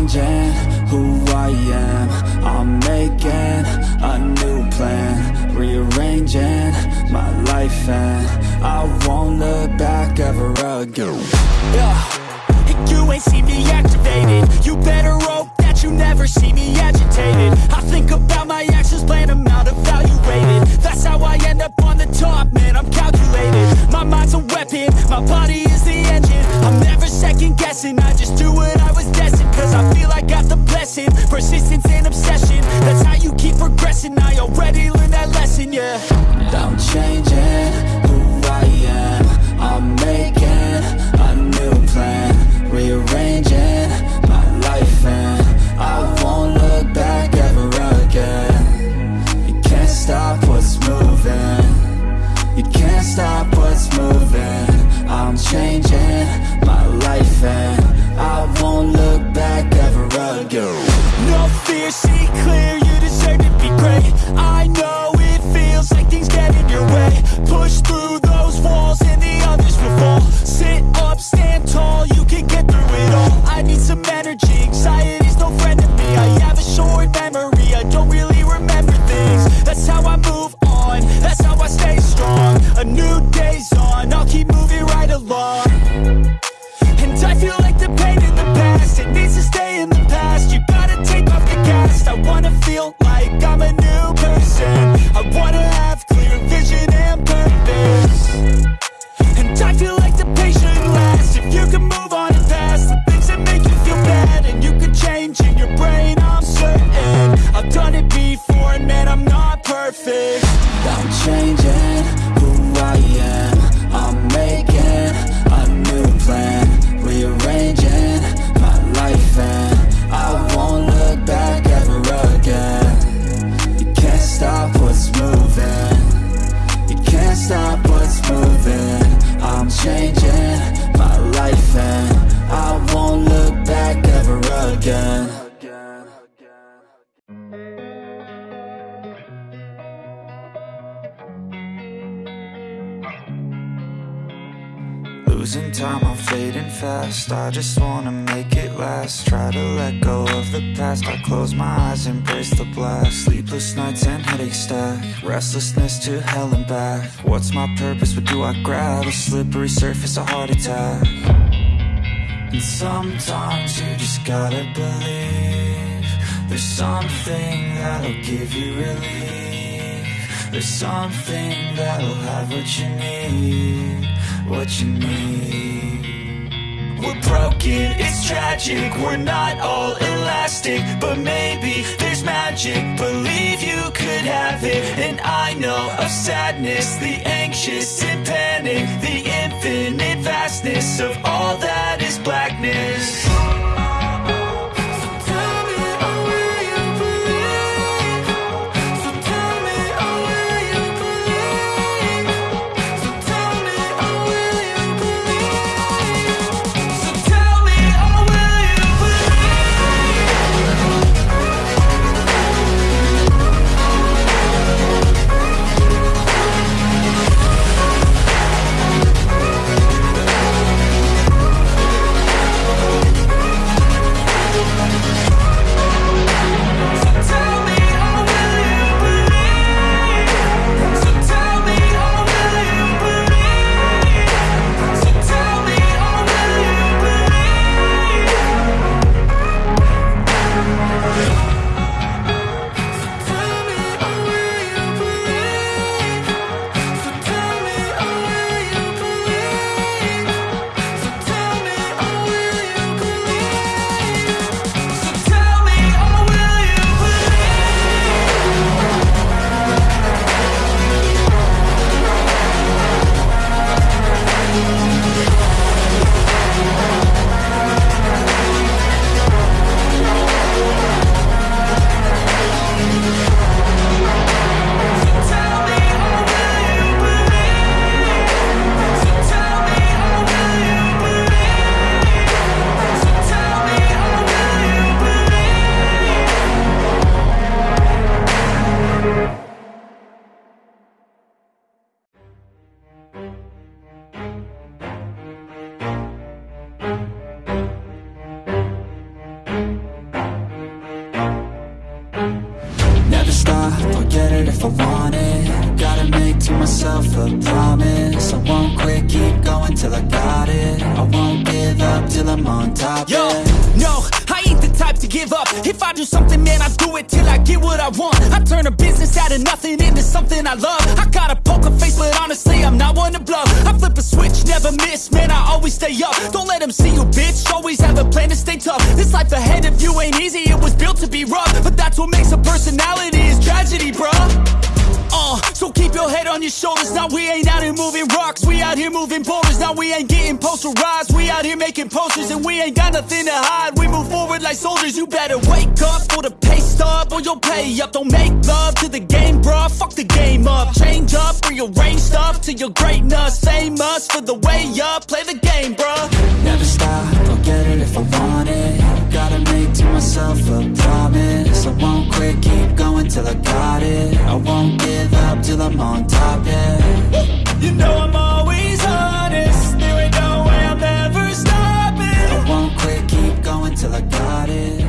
I am. I'm making a new plan Rearranging my life and I won't look back ever again. Yeah, you ain't see me activated You better hope that you never see me agitated. I think about my actions, plan them out, evaluated That's how I end up on the top, man, I'm calculated. My mind's a weapon, my body is the engine. I'm never second guessing, I just again No fear, see clear, I'm Losing time, I'm fading fast. I just wanna make it last. Try to let go of the past. I close my eyes, embrace the blast. Sleepless nights and headaches stack. Restlessness to hell and back. What's my purpose, what do I grab? A slippery surface, a heart attack. And sometimes you just gotta believe There's something that'll give you relief. There's something that'll have what you need What you need We're broken, it's tragic. We're not all elastic But maybe there's magic. Believe you could have it. And I know of sadness The anxious and panic The infinite vastness Of all that is blackness I'll get it if I want it. Gotta make to myself a promise. I won't quit, keep going till I got it. I won't give up till I'm on top Yo, no, I ain't the type to give up. If I do something, man, I do it till I get what I want. I turn a business out of nothing into something I love. I got a poker face, but stay up. Don't let them see you, bitch, always have a plan to stay tough. This life ahead of you ain't easy, it was built to be rough. But that's what makes a personality, is tragedy, bruh on your shoulders. Now we ain't out here moving rocks. We out here moving boulders. Now we ain't getting posterized. We out here making posters and we ain't got nothing to hide. We move forward like soldiers. You better wake up for the pay stub or you'll pay up. Don't make love to the game, bruh. Fuck the game up. Change up, rearrange stuff to your greatness. Same us for the way up. Play the game, bruh. Never stop, I'll get it if I want it myself a promise. I won't quit, keep going till I got it. I won't give up till I'm on top, yeah. You know I'm always honest. There ain't no way I'm ever stopping. I won't quit, keep going till I got it.